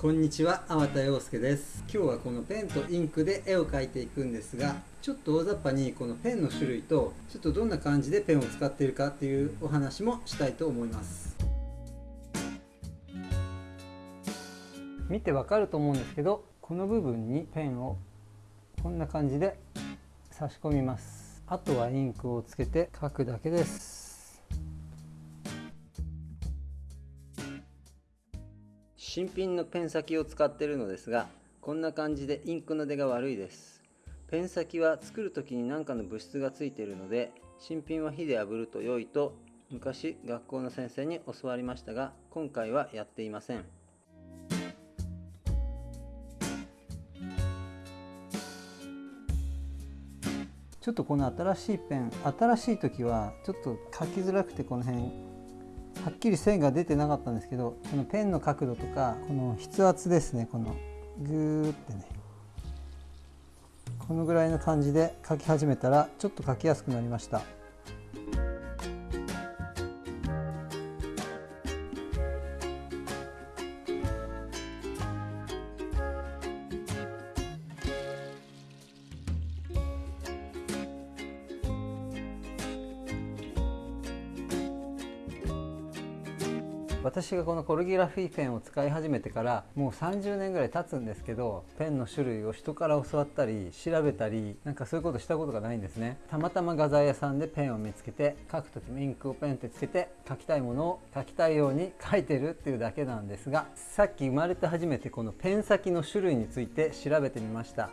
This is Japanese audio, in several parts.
こんにちは、粟田洋介です。今日はこのペンとインクで絵を描いていくんですがちょっと大雑把にこのペンの種類とちょっとどんな感じでペンを使っているかっていうお話もしたいと思います。見てわかると思うんですけどこの部分にペンをこんな感じで差し込みます。あとはインクをつけて書くだけです。新品のペン先を使っているのですがこんな感じでインクの出が悪いです。ペン先は作る時に何かの物質がついているので新品は火で炙ると良いと昔学校の先生に教わりましたが今回はやっていません。ちょっとこの新しいペン新しい時はちょっと書きづらくてこの辺はっきり線が出てなかったんですけどこのペンの角度とかこの筆圧ですねこのグーってねこのぐらいの感じで描き始めたらちょっと描きやすくなりました。私がこのコルギラフィーペンを使い始めてからもう30年ぐらい経つんですけどペンの種類を人から教わったり調べたりなんかそういうことしたことがないんですね。たまたま画材屋さんでペンを見つけて書く時もインクをペンってつけて書きたいものを書きたいように書いてるっていうだけなんですがさっき生まれて初めてこのペン先の種類について調べてみました。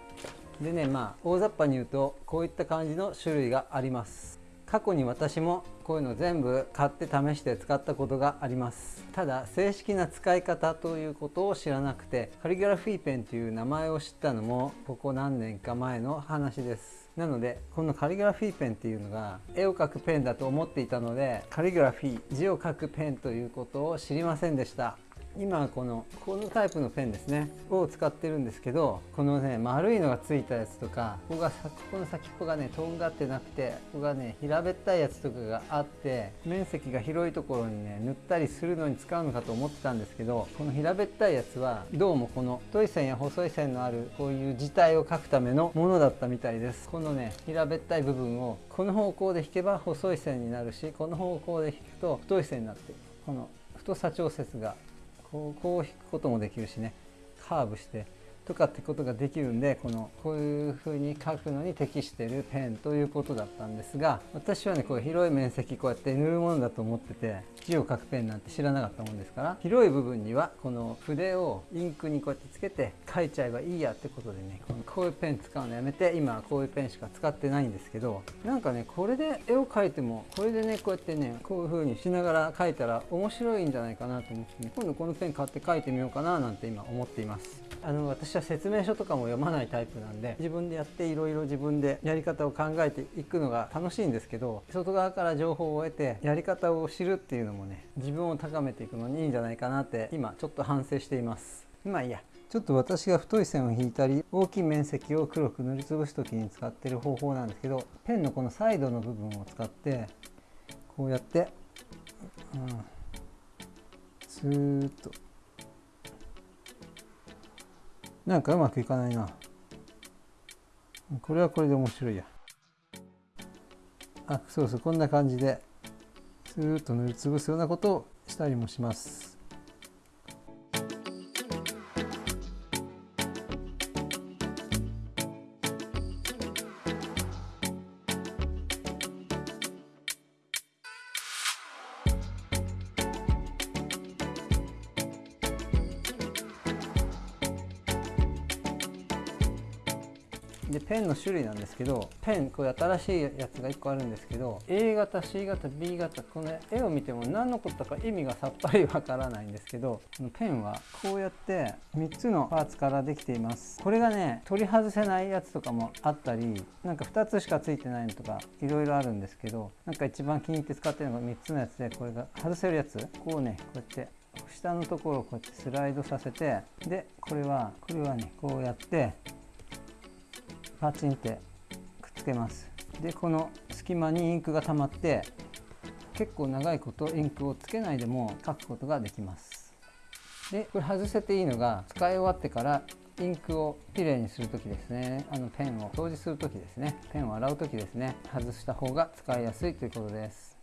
でねまあ大雑把に言うとこういった感じの種類があります。過去に私もこういうの全部買って試して使ったことがあります。ただ正式な使い方ということを知らなくてカリグラフィーペンという名前を知ったのもここ何年か前の話です。なのでこのカリグラフィーペンっていうのが絵を描くペンだと思っていたのでカリグラフィー字を書くペンということを知りませんでした。今このこのタイプのペンですねを使ってるんですけどこのね丸いのがついたやつとかここがここの先っぽがねとんがってなくてここがね平べったいやつとかがあって面積が広いところにね塗ったりするのに使うのかと思ってたんですけどこの平べったいやつはどうもこの太い線や細い線のあるこういう字体を描くためのものだったみたいです。このね平べったい部分をこの方向で引けば細い線になるしこの方向で引くと太い線になってこの太さ調節がこうこう引くこともできるしね。カーブして。とかってことができるんでこのこういう風に書くのに適してるペンということだったんですが私はねこう広い面積こうやって塗るものだと思ってて字を書くペンなんて知らなかったもんですから広い部分にはこの筆をインクにこうやってつけて書いちゃえばいいやってことでねこういうペン使うのやめて今はこういうペンしか使ってないんですけどなんかねこれで絵を描いてもこれでねこうやってねこういう風にしながら描いたら面白いんじゃないかなと思ってね今度このペン買って描いてみようかななんて今思っています。あの私は説明書とかも読まないタイプなんで自分でやっていろいろ自分でやり方を考えていくのが楽しいんですけど外側から情報を得てやり方を知るっていうのもね自分を高めていくのにいいんじゃないかなって今ちょっと反省しています。まあいいや。ちょっと私が太い線を引いたり大きい面積を黒く塗りつぶす時に使ってる方法なんですけどペンのこのサイドの部分を使ってこうやって、うん、スーッと。なんかうまくいかないな。これはこれで面白いや。あそうそうこんな感じでスーッと塗りつぶすようなことをしたりもします。でペンの種類なんですけどペンこれ新しいやつが1個あるんですけど A 型 C 型 B 型この絵を見ても何のことか意味がさっぱりわからないんですけどこのペンはこうやって3つのパーツからできています。これがね取り外せないやつとかもあったりなんか2つしかついてないのとかいろいろあるんですけどなんか一番気に入って使ってるのが3つのやつでこれが外せるやつ。こうねこうやって下のところをこうやってスライドさせてでこれはこれはねこうやってパチンってくっつけます。でこの隙間にインクが溜まって結構長いことインクをつけないでも書くことができます。でこれ外せていいのが使い終わってからインクをきれいにする時ですね。あのペンを掃除する時ですね。ペンを洗う時ですね。外した方が使いやすいということです。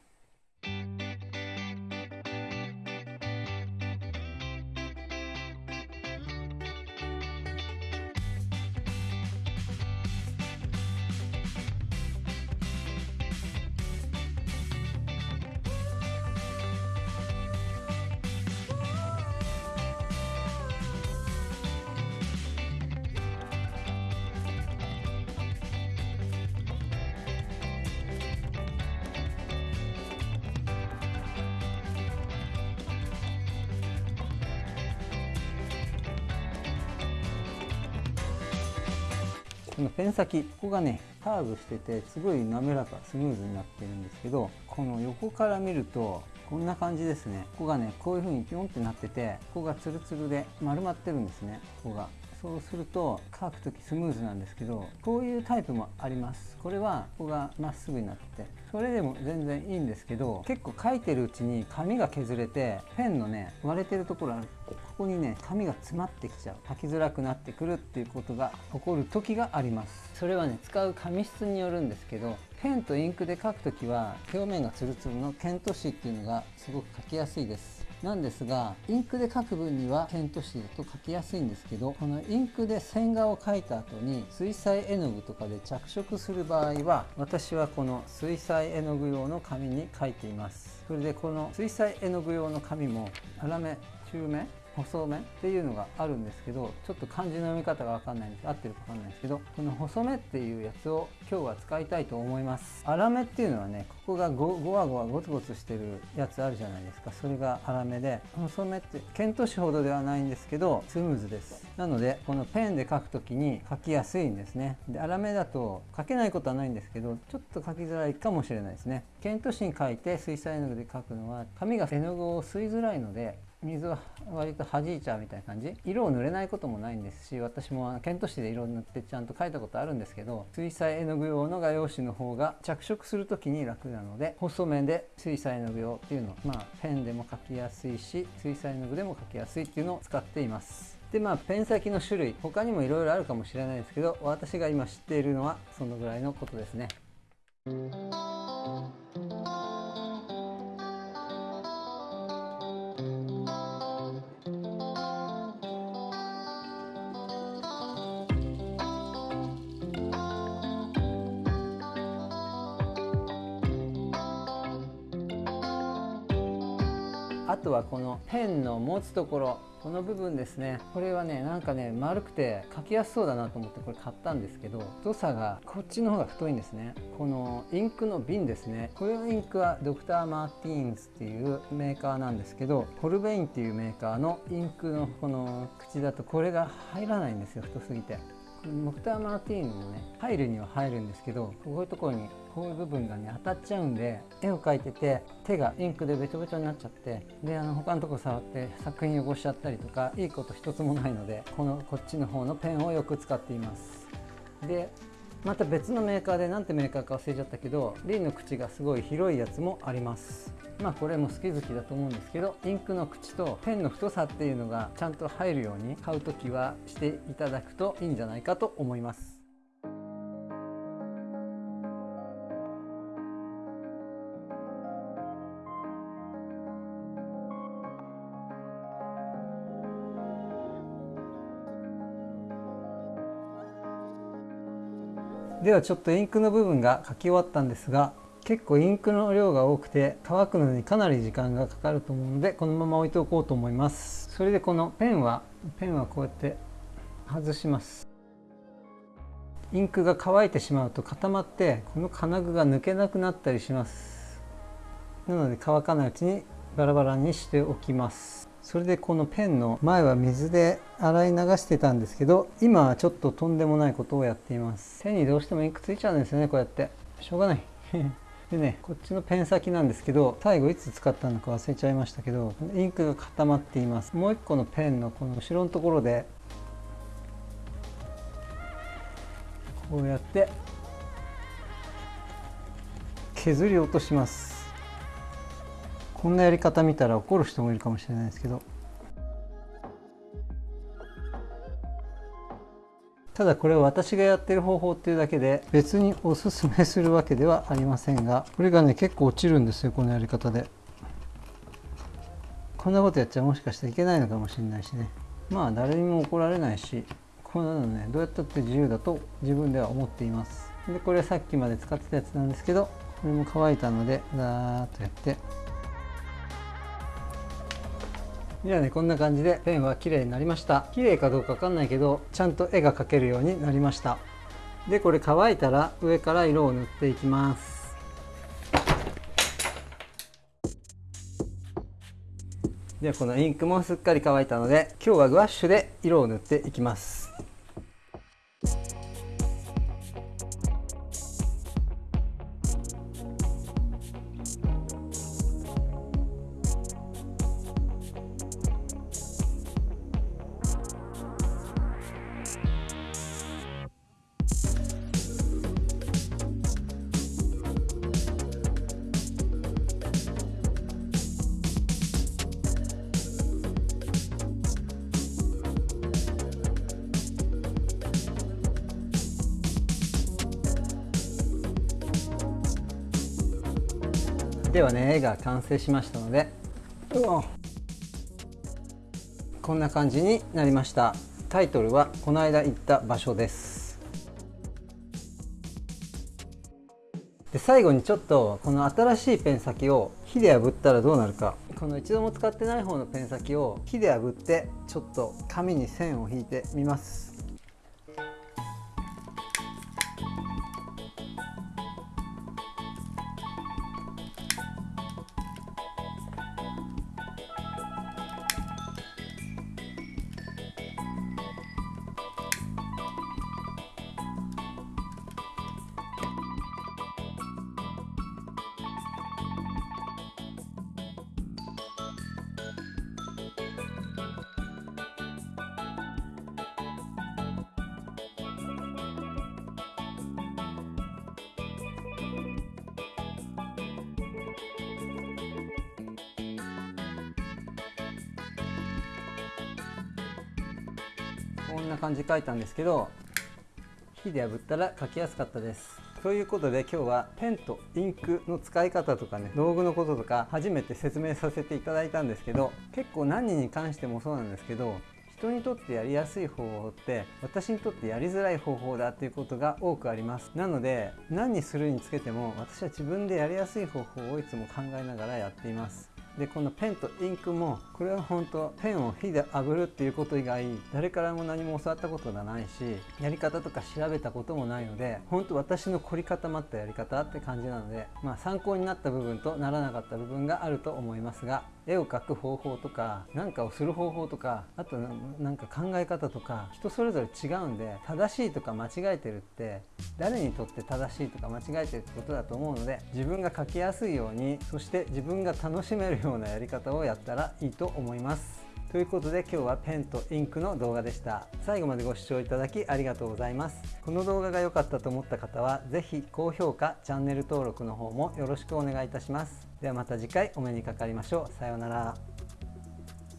このペン先ここがねカーブしててすごい滑らかスムーズになってるんですけどこの横から見るとこんな感じですね。ここがねこういう風にピョンってなっててここがツルツルで丸まってるんですね。ここが。そうすると乾く時スムーズなんですけどこういうタイプもあります。これはここがまっすぐになってそれでも全然いいんですけど結構書いてるうちに紙が削れてペンのね割れてるところある。ここにね紙が詰まってきちゃう。書きづらくなってくるっていうことが起こる時があります。それはね使う紙質によるんですけどペンとインクで書くときは表面がツルツルのケント紙っていうのがすごく書きやすいです。なんですがインクで書く分にはケント紙だと書きやすいんですけどこのインクで線画を描いた後に水彩絵の具とかで着色する場合は私はこの水彩絵の具用の紙に書いています。それでこの水彩絵の具用の紙も粗め中め細めっていうのがあるんですけどちょっと漢字の読み方が分かんないんです。合ってるか分かんないんですけどこの細めっていうやつを今日は使いたいと思います。粗めっていうのはねここがごごわごわゴツゴツしてるやつあるじゃないですか。それが粗めで細めってケント紙ほどではないんですけどスムーズです。なのでこのペンで書く時に書きやすいんですね。で粗めだと書けないことはないんですけどちょっと書きづらいかもしれないですね。ケント紙に書いて水彩絵の具で書くのは紙が絵の具を吸いづらいので水は割と弾いちゃうみたいな感じ？色を塗れないこともないんですし私もケント紙で色を塗ってちゃんと描いたことあるんですけど水彩絵の具用の画用紙の方が着色する時に楽なので細めで水彩絵の具用っていうのまあペンでも描きやすいし水彩絵の具でも描きやすいっていうのを使っています。でまあペン先の種類他にもいろいろあるかもしれないですけど私が今知っているのはそのぐらいのことですね。あとはこのペンの持つところこの部分ですね。これはねなんかね丸くて書きやすそうだなと思ってこれ買ったんですけど太さがこっちの方が太いんですね。このインクの瓶ですね。これのインクは Dr. Martin's っていうメーカーなんですけどホルベインっていうメーカーのインクのこの口だとこれが入らないんですよ太すぎて。モクター・マーティーンもね入るには入るんですけどこういうところにこういう部分がね当たっちゃうんで絵を描いてて手がインクでべちょべちょになっちゃってであの他のとこ触って作品汚しちゃったりとかいいこと一つもないのでこのこっちの方のペンをよく使っています。でまた別のメーカーで何てメーカーか忘れちゃったけどリンの口がすごい広いやつもあります。まあこれも好き好きだと思うんですけどインクの口とペンの太さっていうのがちゃんと入るように買う時はしていただくといいんじゃないかと思います。ではちょっとインクの部分が書き終わったんですが結構インクの量が多くて乾くのにかなり時間がかかると思うのでこのまま置いておこうと思います。それでこのペンはペンはこうやって外します。インクが乾いてしまうと固まってこの金具が抜けなくなったりします。なので乾かないうちにバラバラにしておきます。それでこのペンの前は水で洗い流してたんですけど今はちょっととんでもないことをやっています。手にどうしてもインクついちゃうんですよねこうやって。しょうがない。でねこっちのペン先なんですけど最後いつ使ったのか忘れちゃいましたけどインクが固まっています。もう一個のペンのこの後ろのところでこうやって削り落とします。こんなやり方見たら怒る人もいるかもしれないですけど。ただこれは私がやってる方法っていうだけで別におすすめするわけではありませんがこれがね結構落ちるんですよこのやり方で。こんなことやっちゃもしかしたらいけないのかもしれないしね。まあ誰にも怒られないしこんなのねどうやったって自由だと自分では思っています。でこれさっきまで使ってたやつなんですけどこれも乾いたのでザーッとやって。じゃあねこんな感じでペンは綺麗になりました。綺麗かどうかわかんないけどちゃんと絵が描けるようになりました。でこれ乾いたら上から色を塗っていきます。ではこのインクもすっかり乾いたので今日はグワッシュで色を塗っていきます。ではね絵が完成しましたので。こんな感じになりました。タイトルはこの間行った場所です。で最後にちょっとこの新しいペン先を火で炙ったらどうなるか。この一度も使ってない方のペン先を火で炙ってちょっと紙に線を引いてみますこんな感じで書いたんですけど火で炙ったら書きやすかったです。ということで今日はペンとインクの使い方とかね道具のこととか初めて説明させていただいたんですけど結構何人に関してもそうなんですけど人にとってやりやすい方法って私にとってやりづらい方法だっていうことが多くあります。なので何にするにつけても私は自分でやりやすい方法をいつも考えながらやっています。でこのペンとインクもこれは本当ペンを火で炙るっていうこと以外誰からも何も教わったことがないしやり方とか調べたこともないので本当私の凝り固まったやり方って感じなのでまあ参考になった部分とならなかった部分があると思いますが絵を描く方法とか何かをする方法とかあとなんか考え方とか人それぞれ違うんで正しいとか間違えてるって誰にとって正しいとか間違えてるってことだと思うので自分が描きやすいようにそして自分が楽しめるようなやり方をやったらいいと思います。ということで今日はペンとインクの動画でした。最後までご視聴いただきありがとうございます。この動画が良かったと思った方は是非高評価チャンネル登録の方もよろしくお願いいたします。ではまた次回お目にかかりましょう。さようなら。